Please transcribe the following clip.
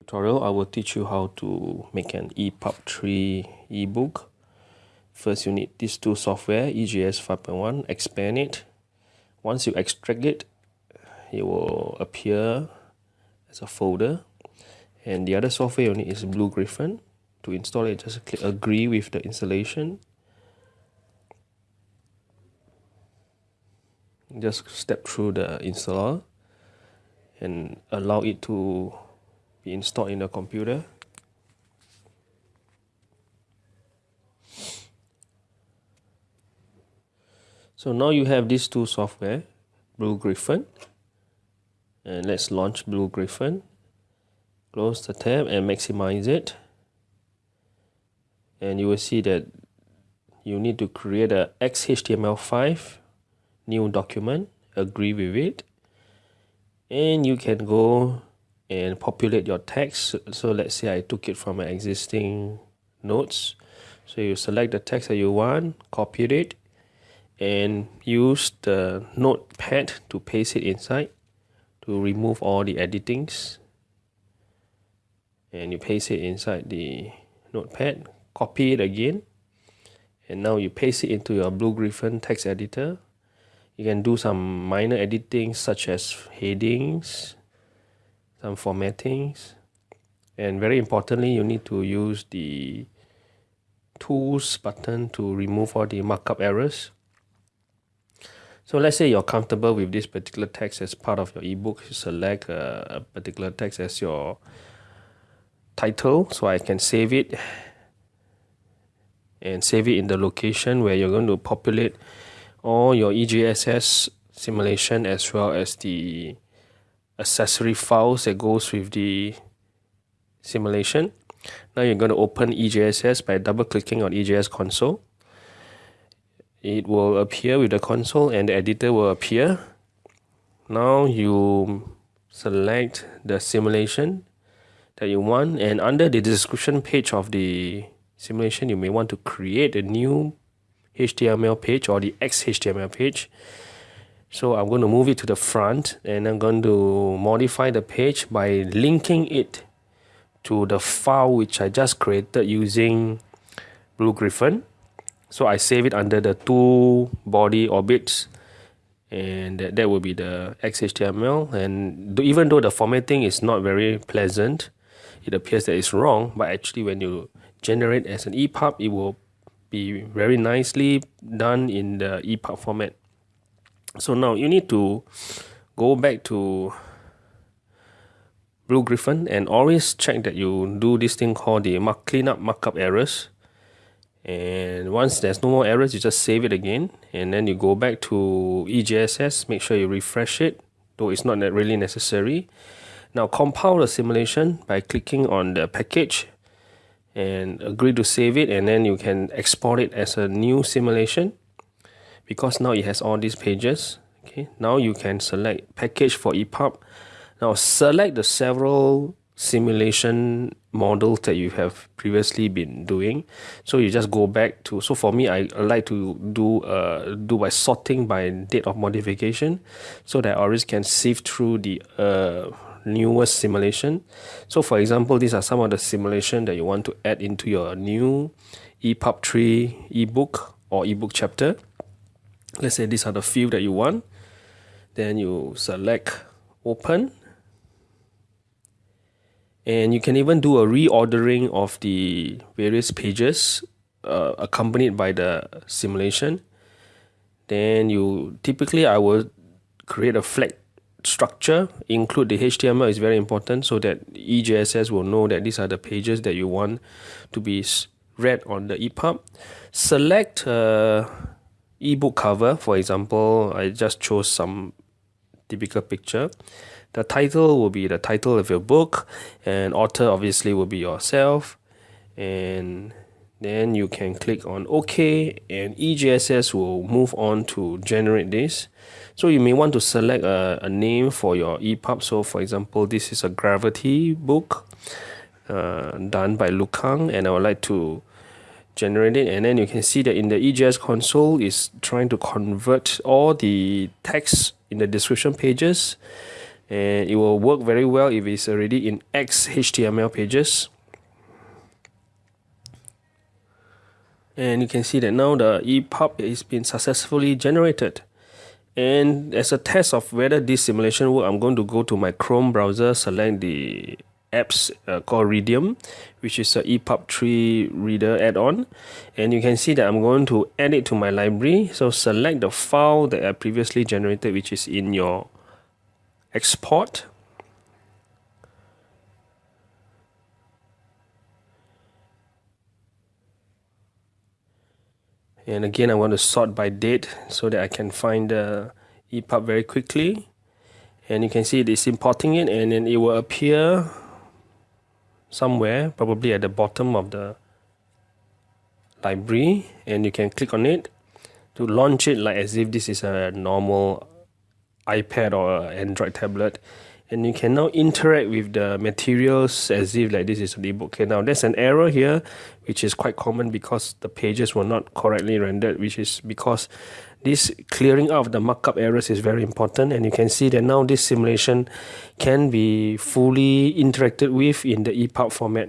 tutorial, I will teach you how to make an EPUB 3 ebook. First, you need these two software, EJS 5.1, expand it. Once you extract it, it will appear as a folder. And the other software you need is BlueGriffon. To install it, just click agree with the installation. Just step through the installer and allow it to installed in the computer. So now you have these two software, BlueGriffon. And let's launch BlueGriffon. Close the tab and maximize it. And you will see that you need to create a XHTML5 new document, agree with it. And you can go and populate your text. So let's say I took it from my existing notes. So you select the text that you want, copy it, and use the notepad to paste it inside to remove all the editings. And you paste it inside the notepad, copy it again, and now you paste it into your BlueGriffon text editor. You can do some minor editing such as headings, some formattings and very importantly you need to use the tools button to remove all the markup errors. So let's say you're comfortable with this particular text as part of your ebook. Select a, a particular text as your title so I can save it and save it in the location where you're going to populate all your EJSS simulation as well as the accessory files that goes with the simulation. Now you're going to open EJSS by double clicking on EJS console. It will appear with the console and the editor will appear. Now you select the simulation that you want and under the description page of the simulation you may want to create a new HTML page or the XHTML page so I'm going to move it to the front and I'm going to modify the page by linking it to the file which I just created using BlueGriffon. So I save it under the two body orbits and that, that will be the XHTML and even though the formatting is not very pleasant, it appears that it's wrong, but actually when you generate as an EPUB, it will be very nicely done in the EPUB format. So now you need to go back to BlueGriffon and always check that you do this thing called the mark cleanup markup errors. And once there's no more errors, you just save it again. And then you go back to EJSS, make sure you refresh it, though it's not really necessary. Now compile the simulation by clicking on the package and agree to save it and then you can export it as a new simulation because now it has all these pages okay now you can select package for EPUB now select the several simulation models that you have previously been doing. So you just go back to so for me I like to do uh do by sorting by date of modification so that I always can sift through the uh newest simulation. So for example these are some of the simulation that you want to add into your new EPUB 3 ebook or ebook chapter let's say these are the field that you want. Then you select open. And you can even do a reordering of the various pages uh, accompanied by the simulation. Then you typically I will create a flag structure include the HTML is very important so that EJSS will know that these are the pages that you want to be read on the EPUB select uh, ebook cover for example I just chose some typical picture. The title will be the title of your book and author obviously will be yourself. And then you can click on OK and EJSS will move on to generate this. So you may want to select a, a name for your EPUB so for example this is a gravity book uh, done by Lukang and I would like to generate it and then you can see that in the EJS console is trying to convert all the text in the description pages and it will work very well if it's already in XHTML pages. And you can see that now the EPUB is been successfully generated. And as a test of whether this simulation work, I'm going to go to my Chrome browser, select the apps uh, called Readium, which is a EPUB 3 reader add-on. And you can see that I'm going to add it to my library. So select the file that I previously generated, which is in your export and again I want to sort by date so that I can find the EPUB very quickly and you can see it is importing it and then it will appear somewhere probably at the bottom of the library and you can click on it to launch it like as if this is a normal iPad or Android tablet and you can now interact with the materials as if like this is an ebook. Okay, now there's an error here which is quite common because the pages were not correctly rendered, which is because this clearing of the markup errors is very important and you can see that now this simulation can be fully interacted with in the EPUB format.